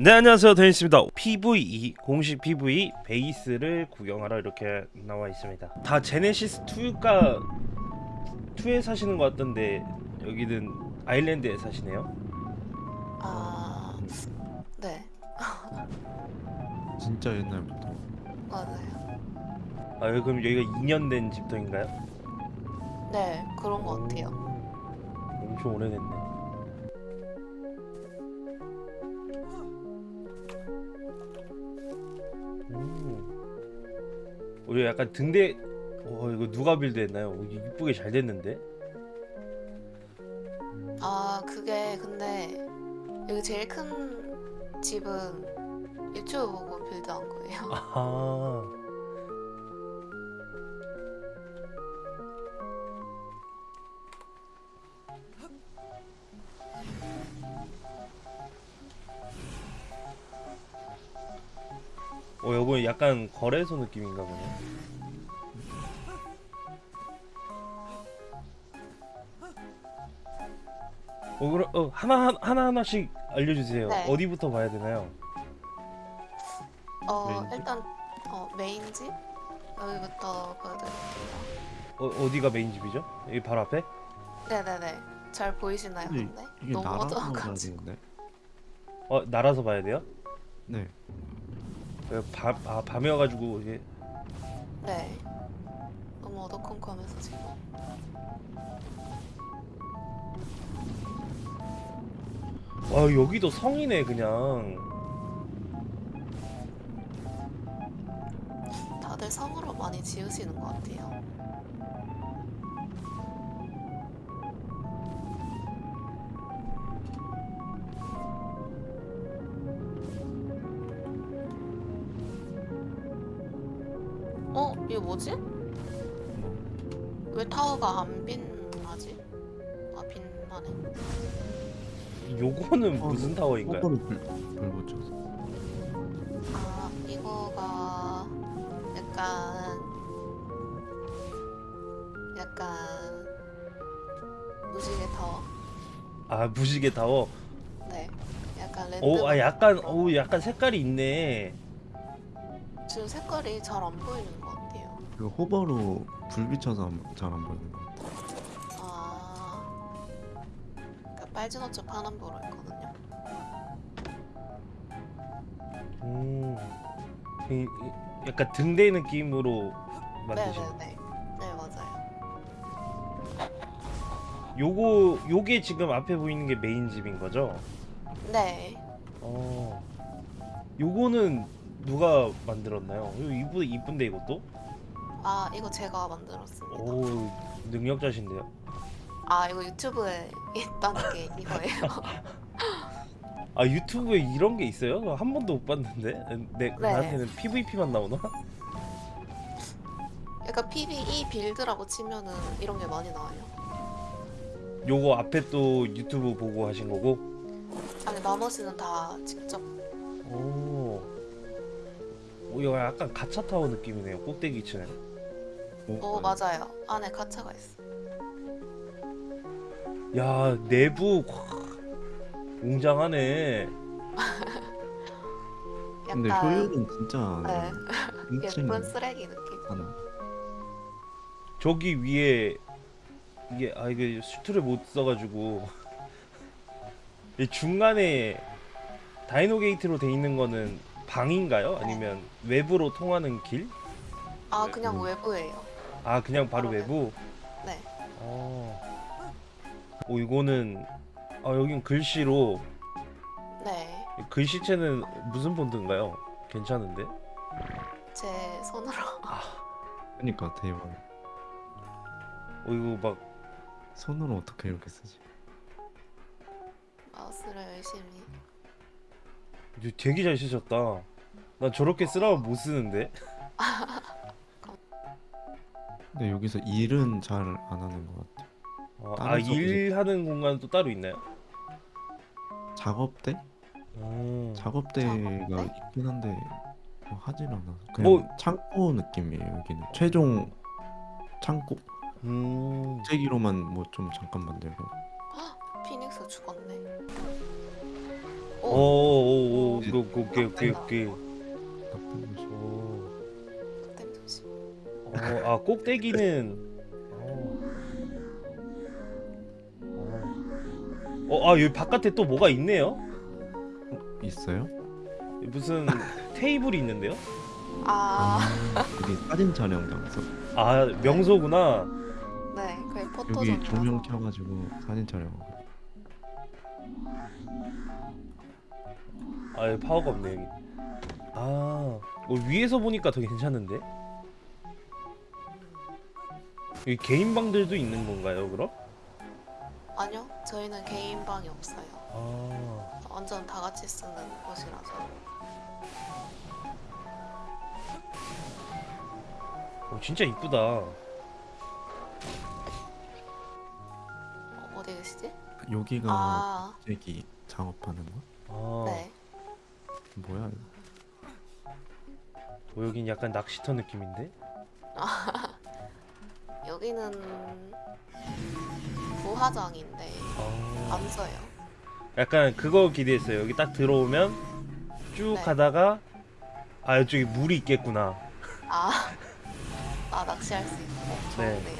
네 안녕하세요. 데니스입니다. PVE 공식 PVE 베이스를 구경하러 이렇게 나와 있습니다. 다 제네시스 2가 2에 사시는 것 같던데 여기는 아일랜드에 사시네요. 아, 네, 진짜 옛날부터. 맞아요. 아 그럼 여기가 2년 된 집터인가요? 네, 그런 것 같아요. 오, 엄청 오래됐네 우리 약간 등대 어 이거 누가 빌드했나요? 어, 이쁘게 잘 됐는데 아, 그게 근데 여기 제일 큰 집은 유튜브 보고 빌드한 거예요. 아 어, 요거 약간 거래소 느낌인가 보네. 어, 그럼 어, 하나 하나 하나씩 알려주세요. 네. 어디부터 봐야 되나요? 어, 메인집? 일단 어, 메인집 여기부터 보여드릴게요. 어, 어디가 메인 집이죠? 여기 바로 앞에? 네네네. 잘 보이시나요, 근데? 이게 너무 나라로 어두워가지고. 가는데 어, 날아서 봐야 돼요? 네 어, 밤, 아, 밤이어가지고 이게 네. 너무 어두컴컴해서 지금. 와 여기도 성이네 그냥. 다들 성으로 많이 지으시는 것 같아요. 어? 이거 뭐지? 뭐, 왜 타워가 안 빛나지? 아 빛나네. 요거는 어, 무슨 타워인가요? 불, 불 붙여서 아 이거가 약간 약간 무지개 타워. 아 무지개 타워. 네. 약간 랜드. 오, 아 약간, 오, 약간 색깔이 있네. 지금 색깔이 잘 안 보이는 것 같아요. 그 호버로 불 비춰서 잘 안 보이는 것 같아 아, 그러니까 빨진 옷좀 파란보로 있거든요. 음, 이- 이- 약간 등대 느낌으로 만드신. 네네네. 네 맞아요. 요거, 요게 지금 앞에 보이는 게 메인 집인 거죠? 네. 어, 요거는 누가 만들었나요? 이거 이쁜데 이것도? 아 이거 제가 만들었습니다. 오, 능력자신데요. 아 이거 유튜브에 있다는 게 이거예요. 아 유튜브에 이런 게 있어요? 한 번도 못 봤는데. 내 나한테는 PVP만 나오나? 약간 PVE 빌드라고 치면은 이런 게 많이 나와요. 요거 앞에 또 유튜브 보고 하신 거고. 아니 나머지는 다 직접. 오. 오, 이거 약간 가차 타워 느낌이네요. 꼭대기 층에. 어 맞아요. 안에 가차가 있어. 야 내부 와, 웅장하네. 근데 약간 효율은 진짜 네. 엄청 예쁜 쓰레기 느낌. 하나 저기 위에 이게 아 이게 수트를 못 써가지고 이 중간에 다이노 게이트로 돼 있는 거는 방인가요? 아니면 외부로 통하는 길? 아 네. 그냥 음. 외부예요. 아 그냥 바로 아, 네. 외부. 네. 어. 오 이거는 아 여긴 글씨로 네. 글씨체는 무슨 폰트인가요? 괜찮은데? 제 손으로. 그러니까 대박 어 이거 막 손으로 어떻게 이렇게 쓰지 마우스를 열심히. 이거 되게 잘 쓰셨다. 난 저렇게 쓰라면 못 쓰는데. 근데 여기서 일은 잘 안 하는 것 같아 아, 다른 아. 일하는 공간 또 따로 있나요? 작업대? 음. 작업대가 작업대? 있긴 한데 뭐 하진 않아 그냥 뭐- 창고 느낌이에요 여기는 최종 창고 음. 제기로만 뭐 좀 잠깐 만들고 피닉스 죽었네. 오, 오 오 오 오케이 오케이 오케이 오케이 나쁜 곳이. 오. 어, 아 꼭대기는 어. 어, 아 여기 바깥에 또 뭐가 있네요? 있어요? 무슨 테이블이 있는데요? 아, 여기 사진 촬영 장소. 아 명소구나. 네, 거의 포토존. 여기 조명 켜가지고 사진 촬영. 아 여기 파워가 없네 여기. 아 어, 위에서 보니까 더 괜찮은데? 여기 개인 방들도 있는 건가요 그럼? 아니요, 저희는 개인 방이 없어요. 아 완전 다 같이 쓰는 곳이라서. 어, 진짜 이쁘다. 어, 어디 계시지? 여기가 아, 갑자기 작업하는 거? 아 네. 뭐야? 이거? 어, 여긴 약간 낚시터 느낌인데? 여기는 부화장인데 아안 써요. 약간 그거 기대했어요. 여기 딱 들어오면 쭉 네. 가다가 아 이쪽에 물이 있겠구나. 아, 아 낚시할 수 있고 네. 좋은데요.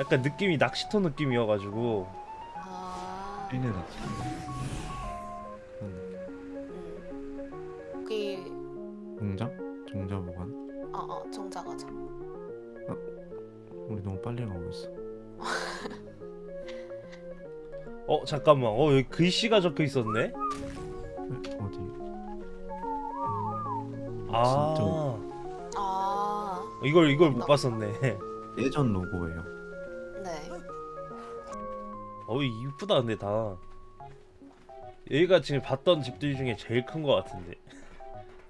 약간 느낌이 낚시터 느낌이어가지고 아, 나 지금. 음, 음. 여기 공장? 종자 보관? 어, 어, 정자 가자. 우리 너무 빨리 가고 있어. 어 잠깐만 어 여기 글씨가 적혀 있었네. 에, 어디? 음, 아 진짜 아, 이걸 이걸 못 봤었네. 예전 로고예요. 네. 어 이쁘다 근데 다. 여기가 지금 봤던 집들 중에 제일 큰 것 같은데.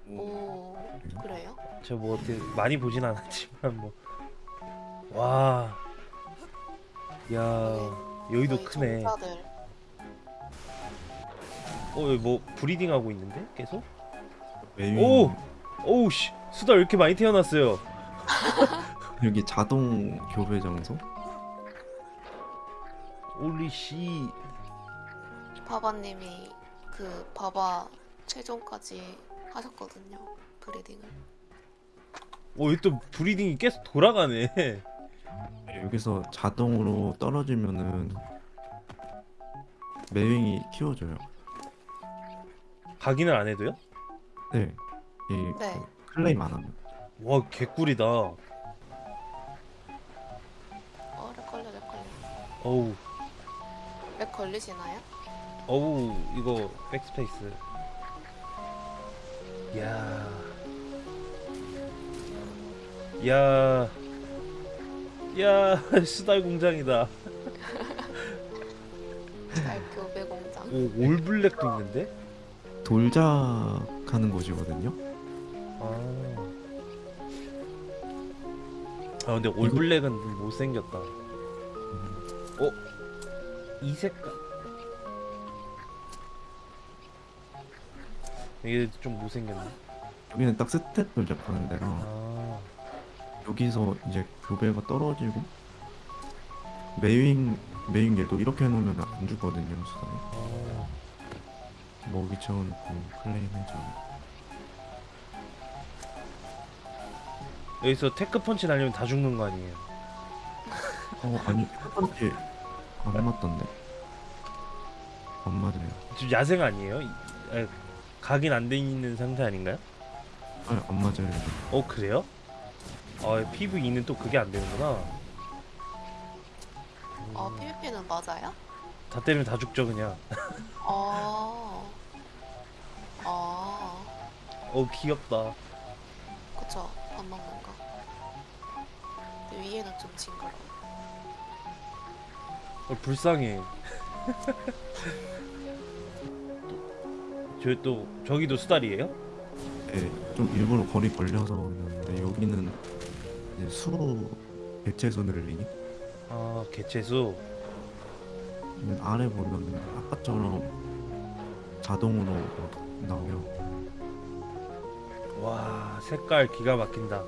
오, 그래요? 제가 뭐 어떻게 많이 보진 않았지만 뭐. 와. 야 여기도 크네. 어 여기 뭐 breeding 하고 있는데 계속? 오! 오우 씨 수달 왜 이렇게 많이 태어났어요? 여기 자동 교배 장소? 올리 씨. 바바님이 그 바바 최종까지 하셨거든요. breeding을. 어, 여기 또 breeding이 계속 돌아가네. 여기서 자동으로 떨어지면은 매윙이 키워줘요. 각인을 안 해도요? 네. 이 네. 그 클레임 안 하면. 와, 개꿀이다. 어, lag 걸려, lag 걸려. 어우, lag 걸리시나요? 어우, 이거 백스페이스. 야. 야. 야, 수달 공장이다. 잘 교배 공장. 오, all black도 있는데? 돌작하는 곳이거든요. 아. 아 근데 all black은 못생겼다. 어? 이 색깔. 이게 좀 못생겼네. 여기는 딱 stat 돌작하는 데라 아. 여기서 이제 교배가 떨어지고 매윙 매윙 얘도 이렇게 해놓으면 안 죽거든요 수달이. 아. 먹이 채워놓고 클레임 해줘. 여기서 Tek punch 날리면 다 죽는 거 아니에요? 어 아니 첫 번째 안 맞던데. 안 맞아요. 지금 야생 아니에요? 이- 아, 각인 안 돼 있는 상태 아닌가요? 아니 안 맞아요. 어 그래요? 아 PVE는 또 그게 안 되는구나. 어, 음, PVP는 맞아요? 다 때리면 다 죽죠 그냥. 어. 어. 어 귀엽다. 그쵸. 밥 먹는 거. 근데 위에는 좀 징그러워. 어, 불쌍해. 저또 저기도 수달이에요? 네, 좀 일부러 거리 벌려서 그러는데 여기는 이제 수 개체수 늘리기. 아 개체수. 아래 보면 아까처럼 자동으로 나와요. 와 색깔 기가 막힌다.